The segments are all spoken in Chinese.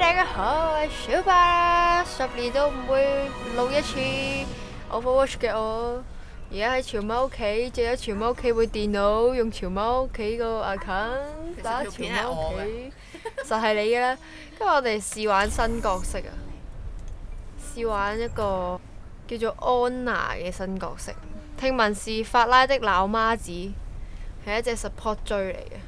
大家好，系小巴，十年都唔会录一次 Overwatch 嘅我，而家喺潮猫屋企，借咗潮猫屋企部电脑，用潮猫屋企个 account 打潮妈屋企，就系你嘅啦。今日我哋试玩新角色啊，试玩一个叫做安娜嘅新角色，听闻是法拉的老妈子，系一只 support 追嚟嘅。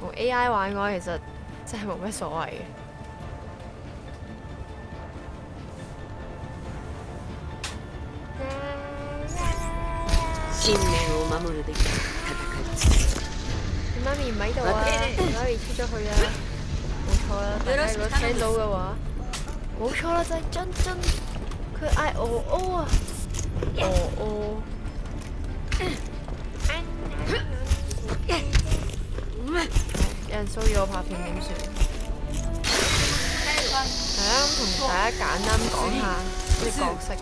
同 A I 玩嘅话，其实真系冇咩所谓嘅。妈咪唔喺度啊！妈咪出咗去啊！冇错啦，但 系果听到嘅话，冇错啦，就系真真，佢嗌哦哦啊哦哦」！人骚扰我拍片点算？系啊，咁同大家简单讲下啲角色。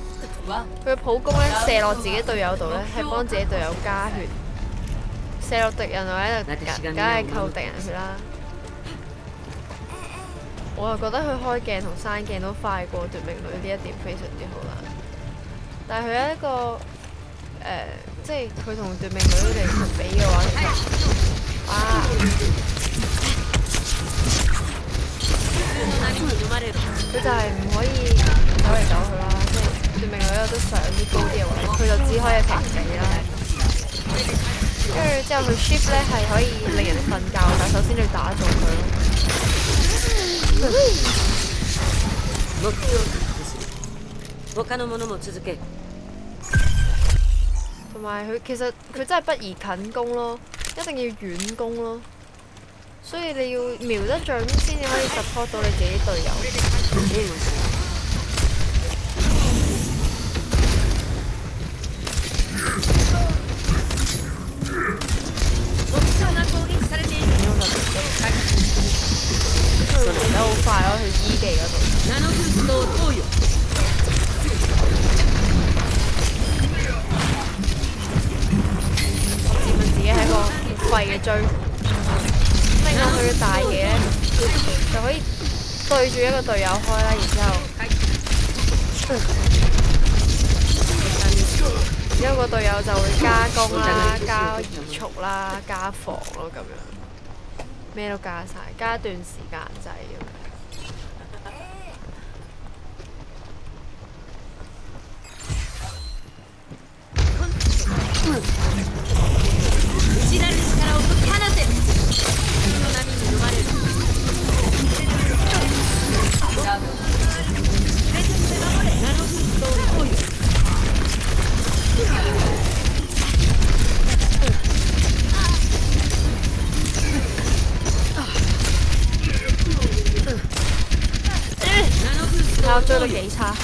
佢嘅普攻咧射落自己队友度咧，系帮自己队友加血；射落敌人或者度梗系扣敌人血啦。我又觉得佢开镜同删镜都快过夺命女呢一点非常之好啦。但系佢一个诶，即系佢同夺命女嚟比嘅话。啊！佢就係唔可以走嚟走去啦，即證明佢有得上啲高啲嘅位，佢就只可以平地啦。跟住之後，佢 shift 咧係可以令人哋瞓覺，但首先你要打中佢咯。同埋佢其實佢真係不宜近攻咯。一定要遠攻咯，所以你要瞄得准先至可以 support 到你自己隊友。佢得好快咯，去醫地嗰度。贵嘅追，即系佢嘅大嘢就可以对住一个队友开啦，然之后，然后个队友就会加攻啦、加移速啦、加防咯，咁样，咩都加晒，加一段时间制咁样。追得幾差，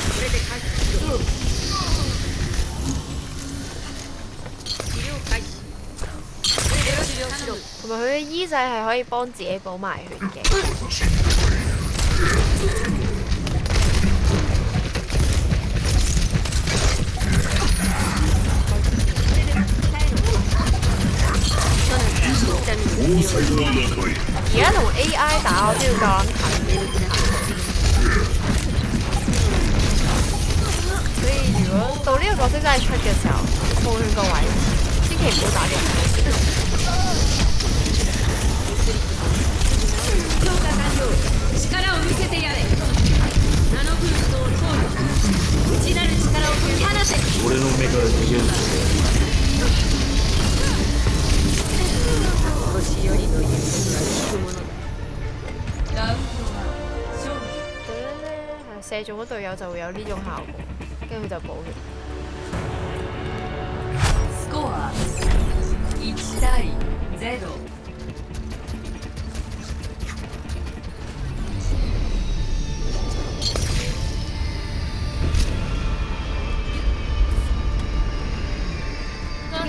同埋佢嘅衣仔系可以帮自己补埋血嘅。角色真係出嘅時候，補血個位，千祈唔好打人。我嘅目力已經。射中嗰队友就会有呢种效果，跟住就补血。其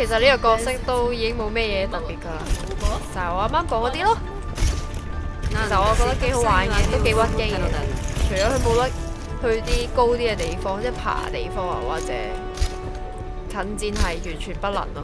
實呢個角色都已經冇咩嘢特別㗎，就我啱啱講嗰啲咯。其我覺得幾好玩嘅，都幾屈機嘅。除咗佢冇得去啲高啲嘅地方，即系爬地方啊，或者近戰係完全不能咯。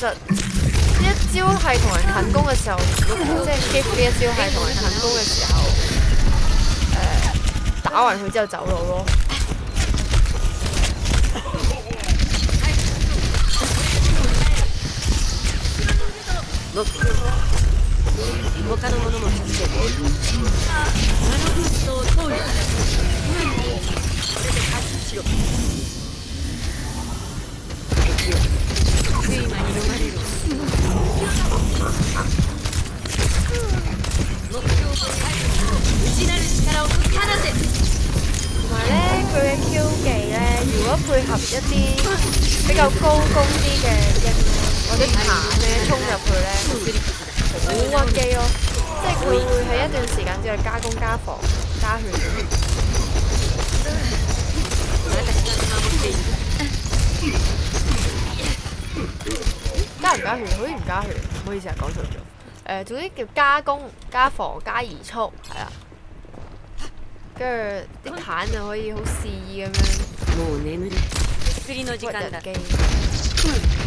其一招系同人近攻嘅时候，即系欺呢一招系同人近攻嘅时候，打完佢之后走佬咯。同埋咧，佢嘅 Q 技咧，如果配合一啲比较高攻啲嘅英雄或者爬嘅衝入去咧，好屈機咯，即係佢會喺一段時間之內加工、加防加血。加血好似唔加血，唔好意思啊，讲错咗。誒，总之叫加工、加防、加移速，系啦。跟住啲鏽就可以好肆意咁样。冇你呢？斯里諾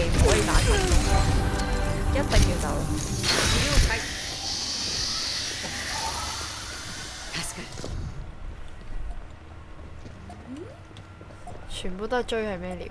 可以打一全走。全部都系追系咩料？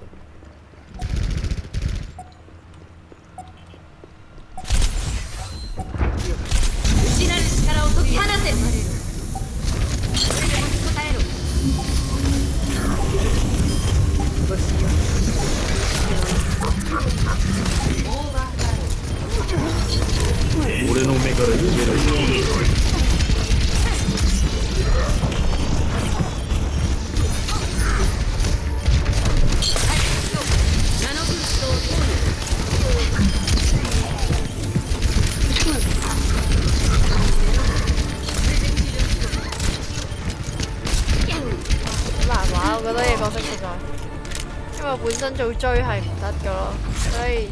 做追係唔得噶咯，所以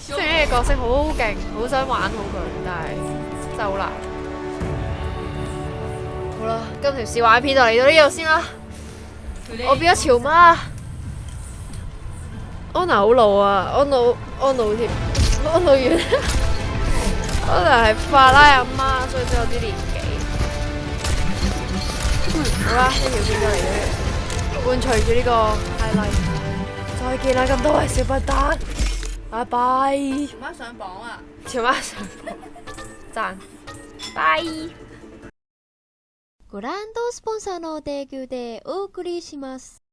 雖然呢個角色好勁，好想玩好佢，但係真係好難。好啦，今條小 y 片就嚟到呢度先啦。我變咗潮媽。安娜好老啊，安娜安娜添，安娜遠。安娜係法拉阿媽，所以都有啲年紀。好啦，呢條片就嚟咗，伴隨住呢個 highlight。再見啦，咁多位小不丹，拜拜。條媽上榜啊！條媽上榜，讚，拜。ご覧のスポンサーの提供でお送りします。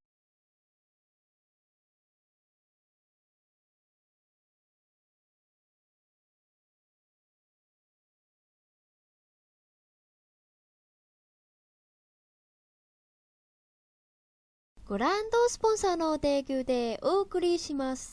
ランドスポンサーの提供でお送りします。